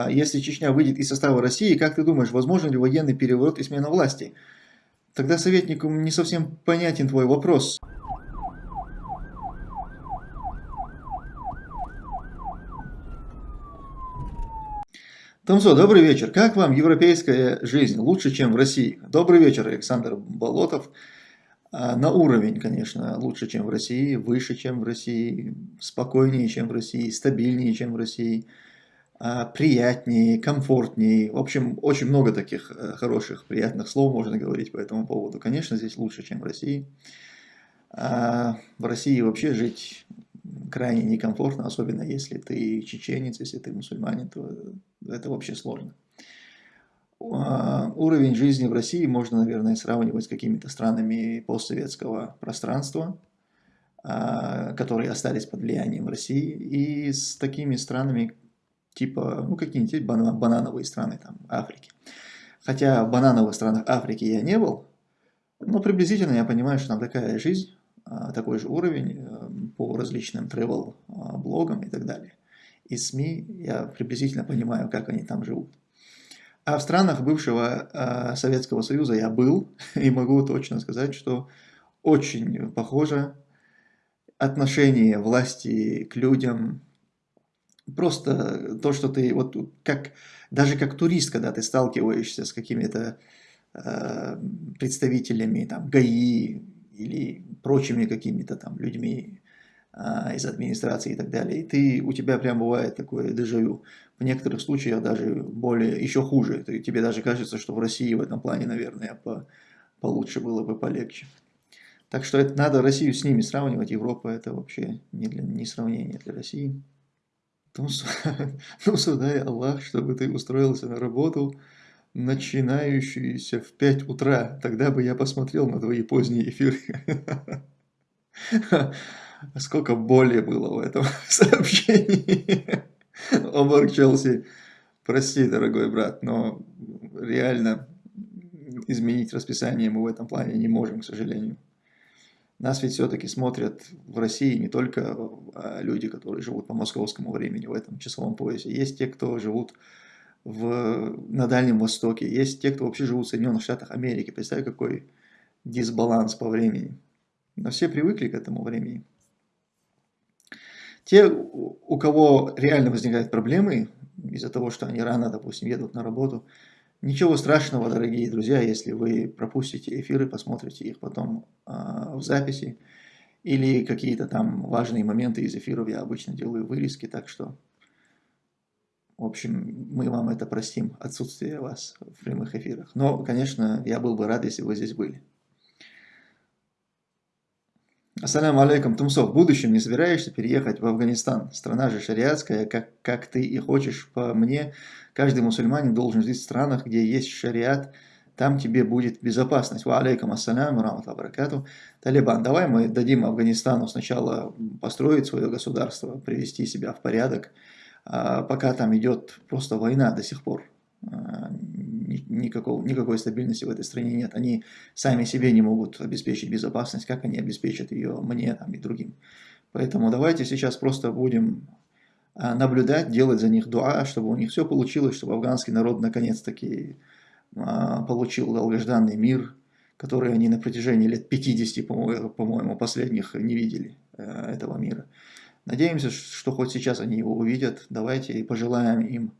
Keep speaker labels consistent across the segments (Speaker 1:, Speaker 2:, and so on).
Speaker 1: А если Чечня выйдет из состава России, как ты думаешь, возможен ли военный переворот и смена власти? Тогда советнику не совсем понятен твой вопрос. Томсо, добрый вечер. Как вам европейская жизнь? Лучше, чем в России? Добрый вечер, Александр Болотов. А, на уровень, конечно, лучше, чем в России, выше, чем в России, спокойнее, чем в России, стабильнее, чем в России. А, приятнее, комфортнее. В общем, очень много таких э, хороших, приятных слов можно говорить по этому поводу. Конечно, здесь лучше, чем в России. А в России вообще жить крайне некомфортно, особенно если ты чеченец, если ты мусульманин, то это вообще сложно. А, уровень жизни в России можно, наверное, сравнивать с какими-то странами постсоветского пространства, которые остались под влиянием России, и с такими странами, типа, ну, какие-нибудь банановые страны там, Африки. Хотя в банановых странах Африки я не был, но приблизительно я понимаю, что там такая жизнь, а, такой же уровень э, по различным travel а, блогам и так далее. И СМИ я приблизительно понимаю, как они там живут. А в странах бывшего э, Советского Союза я был, и могу точно сказать, что очень похоже отношение власти к людям, Просто то, что ты, вот как, даже как турист, когда ты сталкиваешься с какими-то э, представителями там, ГАИ или прочими какими-то там людьми э, из администрации и так далее, и ты, у тебя прям бывает такое дежавю. В некоторых случаях даже более, еще хуже. Ты, тебе даже кажется, что в России в этом плане, наверное, по, получше было бы, полегче. Так что это надо Россию с ними сравнивать. Европа это вообще не, для, не сравнение для России. Ну, ну, судай Аллах, чтобы ты устроился на работу, начинающуюся в 5 утра. Тогда бы я посмотрел на твои поздние эфиры. Сколько боли было в этом сообщении. Омарк Челси, прости, дорогой брат, но реально изменить расписание мы в этом плане не можем, к сожалению. Нас ведь все-таки смотрят в России не только а, люди, которые живут по московскому времени в этом часовом поясе. Есть те, кто живут в, на Дальнем Востоке. Есть те, кто вообще живут в Соединенных Штатах Америки. Представь, какой дисбаланс по времени. Но все привыкли к этому времени. Те, у кого реально возникают проблемы из-за того, что они рано, допустим, едут на работу – Ничего страшного, дорогие друзья, если вы пропустите эфиры, посмотрите их потом э, в записи. Или какие-то там важные моменты из эфиров я обычно делаю вырезки, так что, в общем, мы вам это простим, отсутствие вас в прямых эфирах. Но, конечно, я был бы рад, если вы здесь были. Ассаляму алейкум, Тумсов. В будущем не собираешься переехать в Афганистан? Страна же шариатская, как, как ты и хочешь по мне. Каждый мусульманин должен жить в странах, где есть шариат, там тебе будет безопасность. Ва алейкум ассаляму, раматла баракату. Талибан, давай мы дадим Афганистану сначала построить свое государство, привести себя в порядок, а пока там идет просто война до сих пор. Никакого, никакой стабильности в этой стране нет. Они сами себе не могут обеспечить безопасность, как они обеспечат ее мне там, и другим. Поэтому давайте сейчас просто будем а, наблюдать, делать за них дуа, чтобы у них все получилось, чтобы афганский народ наконец-таки а, получил долгожданный мир, который они на протяжении лет 50, по-моему, последних не видели э, этого мира. Надеемся, что хоть сейчас они его увидят. Давайте и пожелаем им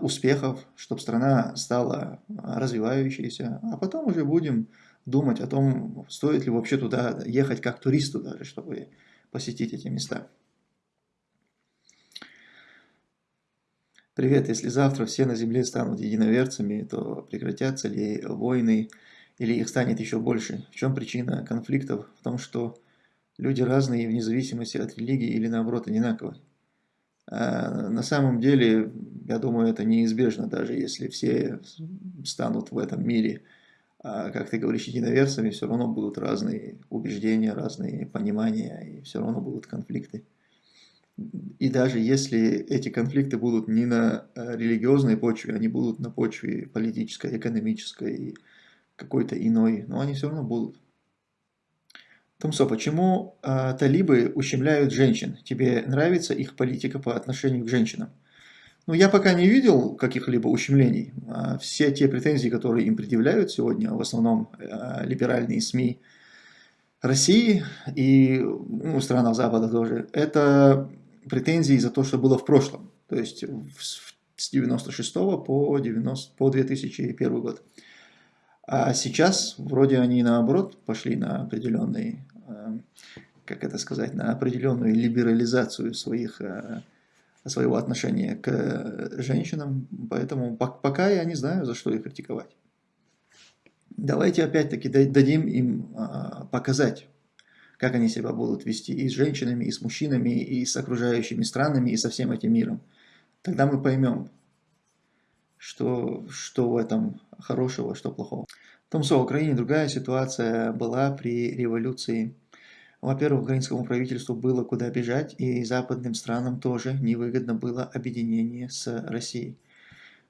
Speaker 1: успехов, чтобы страна стала развивающейся, а потом уже будем думать о том, стоит ли вообще туда ехать как туристу даже, чтобы посетить эти места. Привет, если завтра все на земле станут единоверцами, то прекратятся ли войны или их станет еще больше? В чем причина конфликтов? В том, что люди разные вне зависимости от религии или наоборот одинаковые. А на самом деле, я думаю, это неизбежно, даже если все станут в этом мире, а, как ты говоришь, единоверцами, все равно будут разные убеждения, разные понимания, и все равно будут конфликты. И даже если эти конфликты будут не на э, религиозной почве, они будут на почве политической, экономической и какой-то иной, но они все равно будут. Томсо, почему э, талибы ущемляют женщин? Тебе нравится их политика по отношению к женщинам? Ну, я пока не видел каких-либо ущемлений. А все те претензии, которые им предъявляют сегодня, в основном э, либеральные СМИ России и ну, странах Запада тоже, это претензии за то, что было в прошлом. То есть с 96 по, 90, по 2001 год. А сейчас вроде они наоборот пошли на определенный, э, как это сказать, на определенную либерализацию своих э, своего отношения к женщинам, поэтому пока я не знаю, за что их критиковать. Давайте опять-таки дадим им а, показать, как они себя будут вести и с женщинами, и с мужчинами, и с окружающими странами, и со всем этим миром. Тогда мы поймем, что, что в этом хорошего, что плохого. В том, что в Украине другая ситуация была при революции во-первых, украинскому правительству было куда бежать, и западным странам тоже невыгодно было объединение с Россией.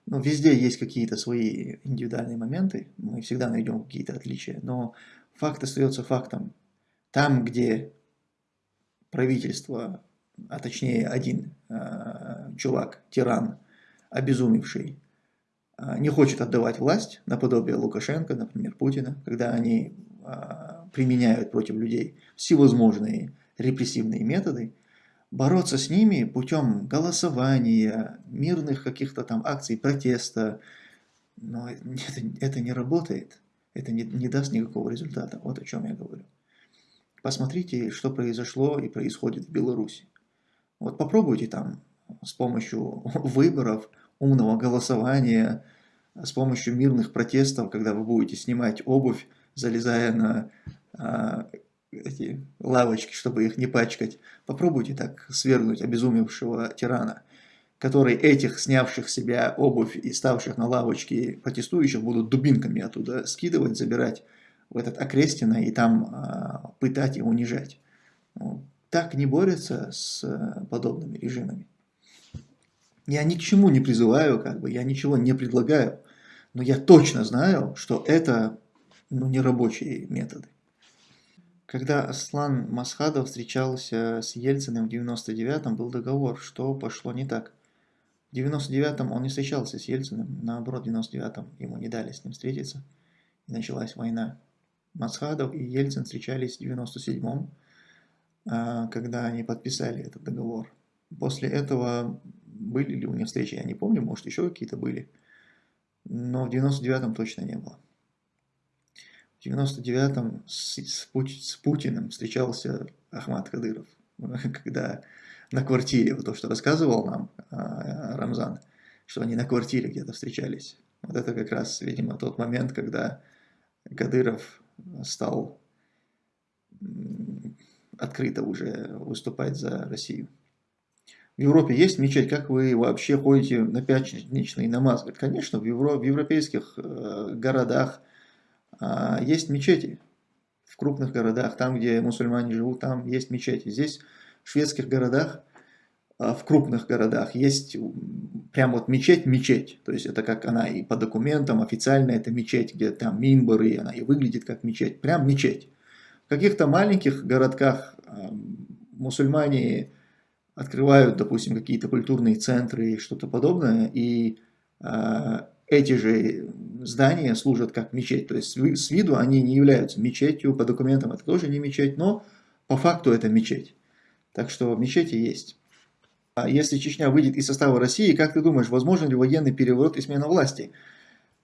Speaker 1: Ну, везде есть какие-то свои индивидуальные моменты, мы всегда найдем какие-то отличия, но факт остается фактом. Там, где правительство, а точнее один э, чувак, тиран, обезумевший, э, не хочет отдавать власть, наподобие Лукашенко, например, Путина, когда они применяют против людей всевозможные репрессивные методы, бороться с ними путем голосования, мирных каких-то там акций протеста, но это, это не работает, это не, не даст никакого результата, вот о чем я говорю. Посмотрите, что произошло и происходит в Беларуси. Вот попробуйте там с помощью выборов, умного голосования, с помощью мирных протестов, когда вы будете снимать обувь, залезая на а, эти лавочки, чтобы их не пачкать. Попробуйте так свергнуть обезумевшего тирана, который этих, снявших себя обувь и ставших на лавочки протестующих, будут дубинками оттуда скидывать, забирать в этот окрестино и там а, пытать и унижать. Ну, так не борются с а, подобными режимами. Я ни к чему не призываю, как бы, я ничего не предлагаю, но я точно знаю, что это ну, не рабочие методы. Когда Аслан Масхадов встречался с Ельциным в 99-м, был договор, что пошло не так. В 99-м он не встречался с Ельциным, наоборот, в 99-м ему не дали с ним встретиться, и началась война. Масхадов и Ельцин встречались в 97-м, а, когда они подписали этот договор. После этого были ли у них встречи, я не помню, может еще какие-то были, но в 99-м точно не было. В 99-м с, с Путиным встречался Ахмад Кадыров, когда на квартире, вот то, что рассказывал нам а, Рамзан, что они на квартире где-то встречались. Вот это как раз, видимо, тот момент, когда Кадыров стал открыто уже выступать за Россию. В Европе есть мечеть, как вы вообще ходите на пятничный намаз? Конечно, в, евро, в европейских э, городах есть мечети в крупных городах, там, где мусульмане живут, там есть мечети. Здесь, в шведских городах, а, в крупных городах, есть прям вот мечеть-мечеть. То есть это как она и по документам официально это мечеть, где там минбары, и она и выглядит как мечеть. Прям мечеть. В каких-то маленьких городках а, мусульмане открывают, допустим, какие-то культурные центры и что-то подобное, и эти же здания служат как мечеть. То есть с виду они не являются мечетью, по документам это тоже не мечеть, но по факту это мечеть. Так что мечети есть. А если Чечня выйдет из состава России, как ты думаешь, возможен ли военный переворот и смена власти?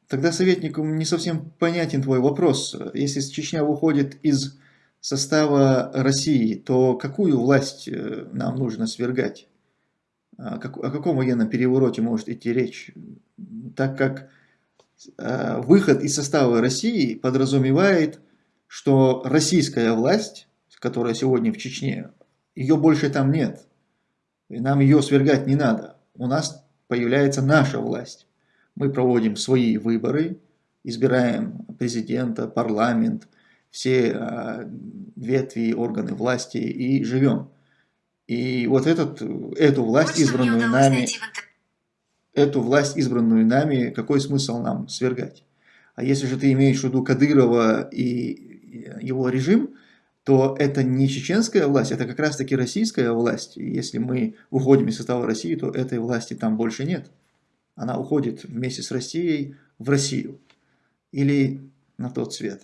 Speaker 1: Тогда советнику не совсем понятен твой вопрос. Если Чечня выходит из состава России, то какую власть э, нам нужно свергать? О каком военном перевороте может идти речь? Так как Э, выход из состава России подразумевает, что российская власть, которая сегодня в Чечне, ее больше там нет. И нам ее свергать не надо. У нас появляется наша власть. Мы проводим свои выборы, избираем президента, парламент, все э, ветви, органы власти и живем. И вот этот, эту власть, избранную нами, эту власть, избранную нами, какой смысл нам свергать? А если же ты имеешь в виду Кадырова и его режим, то это не чеченская власть, это как раз-таки российская власть. И если мы уходим из состава России, то этой власти там больше нет. Она уходит вместе с Россией в Россию или на тот свет.